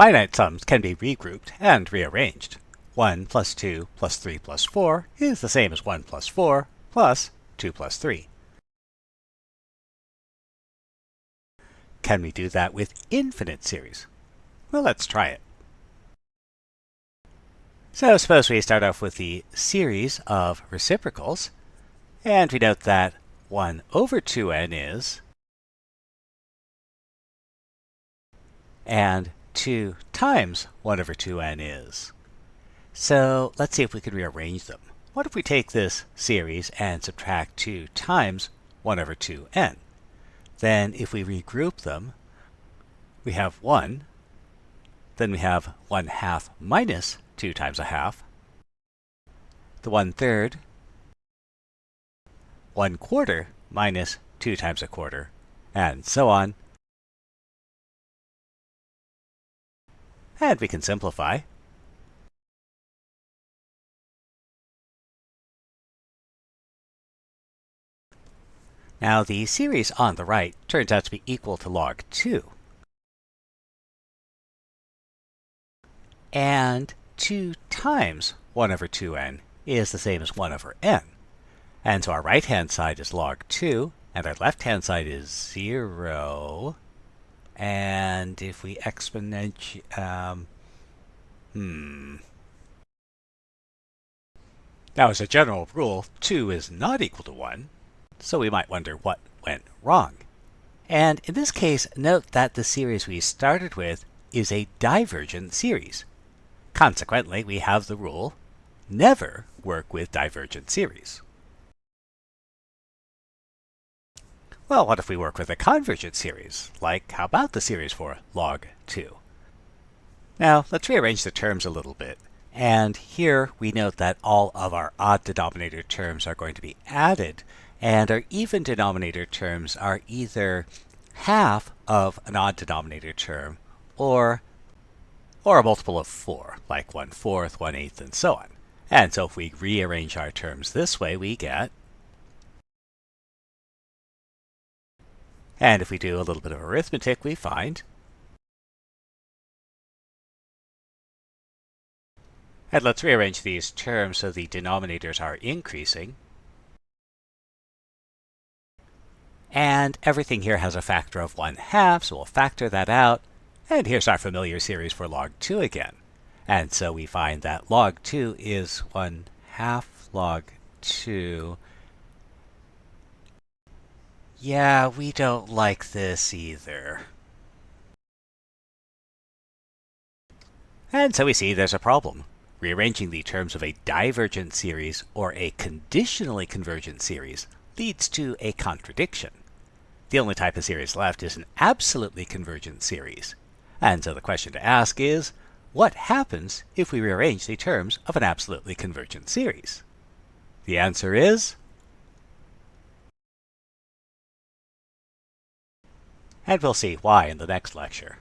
Finite sums can be regrouped and rearranged. 1 plus 2 plus 3 plus 4 is the same as 1 plus 4 plus 2 plus 3. Can we do that with infinite series? Well, let's try it. So suppose we start off with the series of reciprocals, and we note that 1 over 2n is, and 2 times 1 over 2n is. So let's see if we can rearrange them. What if we take this series and subtract 2 times 1 over 2n? Then if we regroup them, we have 1, then we have 1 half minus 2 times a half, the 1 third, 1 quarter minus 2 times a quarter, and so on. And we can simplify. Now the series on the right turns out to be equal to log 2. And 2 times 1 over 2n is the same as 1 over n. And so our right-hand side is log 2, and our left-hand side is 0. And if we exponentiate, um, hmm. Now, as a general rule, 2 is not equal to 1, so we might wonder what went wrong. And in this case, note that the series we started with is a divergent series. Consequently, we have the rule, never work with divergent series. Well, what if we work with a convergent series? Like, how about the series for log 2? Now, let's rearrange the terms a little bit. And here we note that all of our odd denominator terms are going to be added and our even denominator terms are either half of an odd denominator term or or a multiple of 4, like 1 fourth, 1 eighth, and so on. And so if we rearrange our terms this way, we get And if we do a little bit of arithmetic, we find And let's rearrange these terms so the denominators are increasing. And everything here has a factor of 1 half, so we'll factor that out. And here's our familiar series for log 2 again. And so we find that log 2 is 1 half log 2. Yeah, we don't like this either. And so we see there's a problem. Rearranging the terms of a divergent series or a conditionally convergent series leads to a contradiction. The only type of series left is an absolutely convergent series. And so the question to ask is, what happens if we rearrange the terms of an absolutely convergent series? The answer is... And we'll see why in the next lecture.